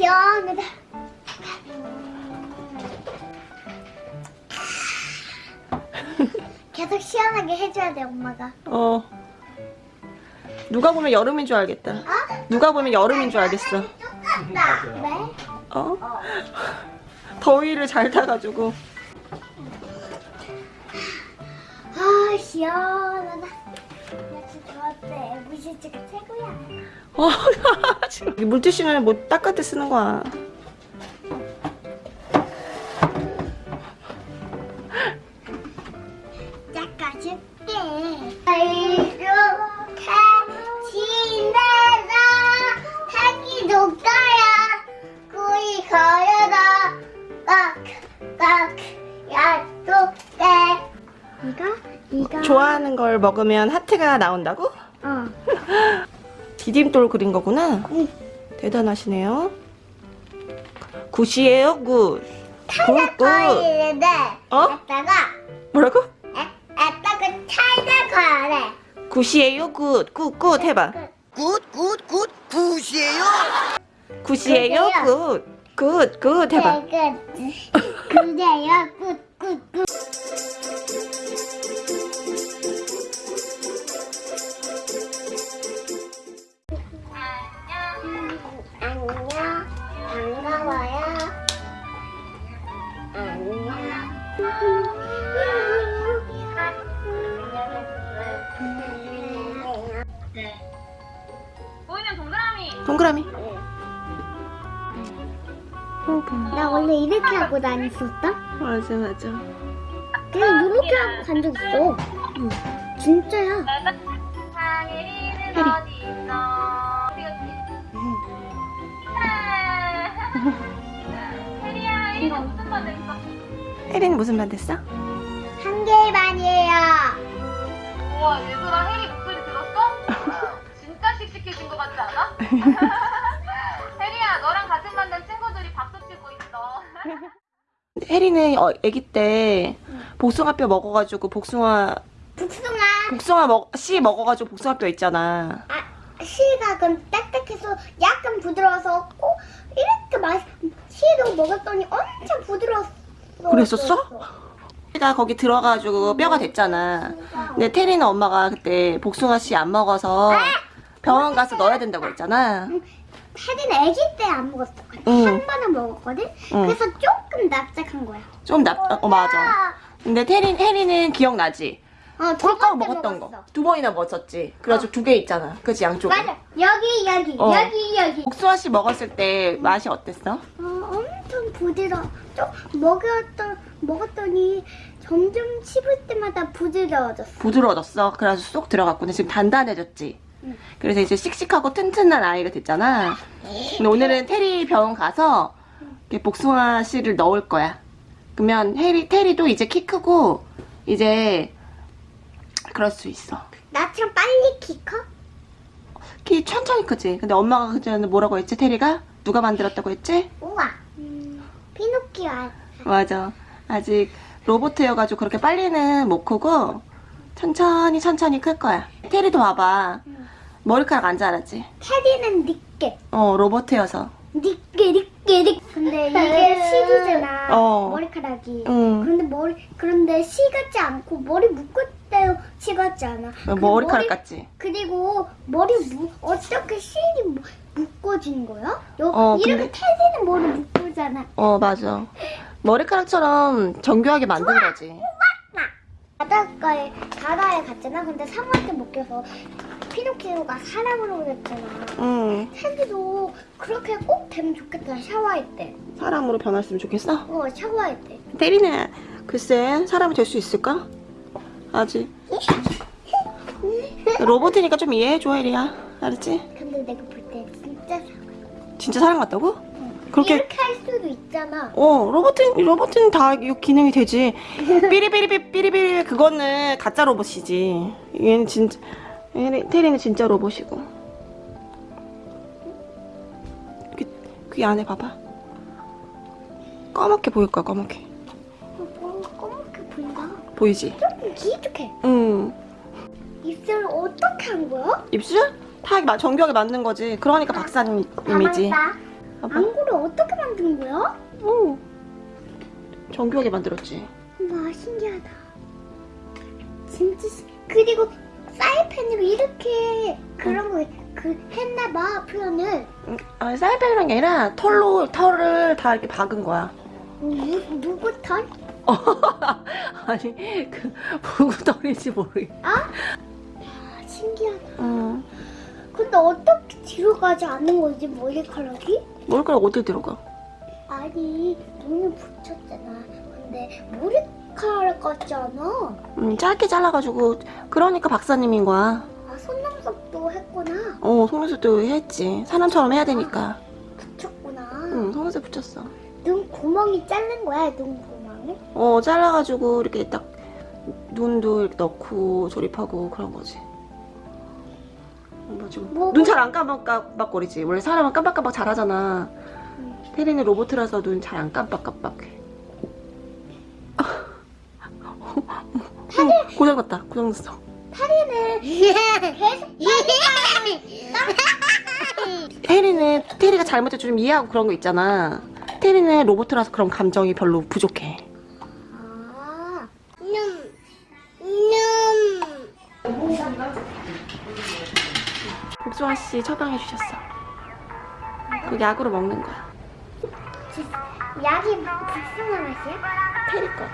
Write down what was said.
시원하다. 계속 시원하게 해줘야 돼, 엄마가. 어. 누가 보면 여름인 줄 알겠다. 어? 누가 보면 여름인 줄 알겠어. 똑같다. 왜? 어? 더위를 잘 타가지고. 아, 시원하다. 어, 물티슈는 뭐 닦을 때 쓰는 거야. 닦아줄게. 이렇게 지내라. 하기 높아야 구이 걸어라. 깍깍 약속돼. 이거? 이거? 좋아하는 걸 먹으면 하트가 나온다고? 어. 디딤돌 그린 거구나. 응. 대단하시네요. 굿이에요, 굿. 굿, 굿. 거리는데 어? 에따가 뭐라고? 에, 에따가 차이나 거래. 굿이에요, 굿. 굿, 굿 해봐. 굿 굿 굿 굿이에요. 굿이에요, 굿. 굿, 굿 해봐. 끝. 그래요. 끝, 끝, 끝. 안녕. 반가워요. 안녕. 보이는 동그라미 동그라미. 나 원래 이렇게 하고 다녔었다? 맞아, 맞아. 그냥 이렇게 하고 간 적 있어. 진짜야. 혜린이 무슨 말 됐어? 한 개의 반이에요. 우와 얘들아 혜리 목소리 들었어? 진짜 씩씩해진 것 같지 않아? 혜리야 너랑 같은 반 된 친구들이 박수 치고 있어 혜린은 어, 아기 때 복숭아뼈 먹어가지고 복숭아 복숭아. 복숭아 먹, 씨 먹어가지고 복숭아뼈 있잖아. 아, 씨가 그럼 딱딱해서 약간 부드러워서 꼭 이렇게 맛, 씨도 먹었더니 엄청 부드러웠어. 그랬었어? 가 거기 들어가지고 뼈가 됐잖아. 근데 테리는 엄마가 그때 복숭아 씨 안 먹어서 병원 가서 넣어야 된다고 했잖아. 패디는 아기 때 안 먹었어. 응. 한 번은 먹었거든? 응. 그래서 조금 납작한 거야. 좀 납, 어, 맞아. 근데 테리, 혜리는 기억나지? 어, 번째 먹었던 먹었어. 거. 두 번이나 먹었었지. 그래가지고 두개 있잖아. 그치, 양쪽에. 맞아. 여기, 여기, 어. 여기, 여기. 복숭아 씨 먹었을 때 맛이 어땠어? 어, 엄청 부드러워. 좀 먹었던, 먹었더니 점점 씹을 때마다 부드러워졌어. 부드러워졌어. 그래서 쏙 들어갔고. 근데 지금 단단해졌지. 응. 그래서 이제 씩씩하고 튼튼한 아이가 됐잖아. 근데 오늘은 테리 병원 가서 복숭아 씨를 넣을 거야. 그러면 테리, 테리도 이제 키 크고 이제 그럴 수 있어. 나처럼 빨리 키 커? 키 천천히 크지. 근데 엄마가 그전에 뭐라고 했지? 테리가 누가 만들었다고 했지? 우와. 알- 맞아. 아직 로봇이어가지고 그렇게 빨리는 못 크고 천천히 천천히 클 거야. 테리도 봐봐. 머리카락 안 자라지? 테디는 니께. 어 로봇이어서. 니께, 니께, 니께. 근데 이게 실이잖아. 어. 머리카락이. 응. 그런데 머리, 그런데 시 같지 않고 머리 묶을 때시 같지 않아. 그 머리카락 머리- 같지? 그리고 머리 무, 어떻게 실이 무- 묶어진 거야? 요, 어, 이렇게 근데- 테디는 머리 묶 으잖아. 어 맞아. 머리카락처럼 정교하게 만든 거지. 바닷가에 바다에 갔잖아. 근데 상어한테 먹혀서 피노키오가 사람으로 됐잖아. 응. 테디도 그렇게 꼭 되면 좋겠다. 샤워할 때. 사람으로 변했으면 좋겠어? 어, 샤워할 때. 테리는 글쎄 사람이 될 수 있을까? 아직. 로봇이니까 좀 이해해줘 혜리야. 알았지? 근데 내가 볼 때 진짜 사- 진짜 사람 같다고? 그렇게 이렇게 할 있잖아. 어 로봇은 로봇은 다 이 기능이 되지 삐리삐리삐 삐리삐리 그거는 가짜 로봇이지 얘는 진짜 얘는 테리는 진짜 로봇이고 그, 그 안에 봐봐 까맣게 보일 거야 까맣게 어, 검게 보인다. 보이지? 조금 기특해. 응 입술을 어떻게 한 거야? 입술? 다 마- 정교하게 맞는 거지 그러니까 박사님이지 가만있다. 봐봐. 안구를 어떻게 만든 거야? 오. 정교하게 만들었지. 와 신기하다. 진짜 신- 그리고 사이펜으로 이렇게 그런 거그 했나봐 표현을. 음, 아, 사이펜이란 게 아니라 털로 털을 다 이렇게 박은 거야. 누 누구 털? 아니 그 누구 털인지 모르겠. 아 신기하다. 음. 근데 어떻게 뒤로 가지 않는 거지 머리카락이? 머리카락 어디 들어가? 아니 눈을 붙였잖아. 근데 머리카락 같지 않아? 음, 짧게 잘라가지고 그러니까 박사님인 거야. 아 속눈썹도 했구나. 어 속눈썹도 했지. 사람처럼 해야 되니까. 붙였구나. 응 속눈썹 붙였어. 눈 구멍이 자른 거야 눈 구멍을? 어 잘라가지고 이렇게 딱 눈도 이렇게 넣고 조립하고 그런 거지. 뭐 뭐- 눈잘 안 깜빡깜빡거리지. 원래 사람은 깜빡깜빡 잘하잖아. 테리는 로봇이라서 눈 잘 안 깜빡깜빡해. 어, 고장났다. 고장났어. 계속 테리는 테리가 잘못해 좀 이해하고 그런 거 있잖아. 테리는 로봇이라서 그런 감정이 별로 부족해. 아, 음, 음. 복숭아 씨 처방해 주셨어. 그 약으로 먹는 거야. 약이 복숭아 맛이야? 테리 거.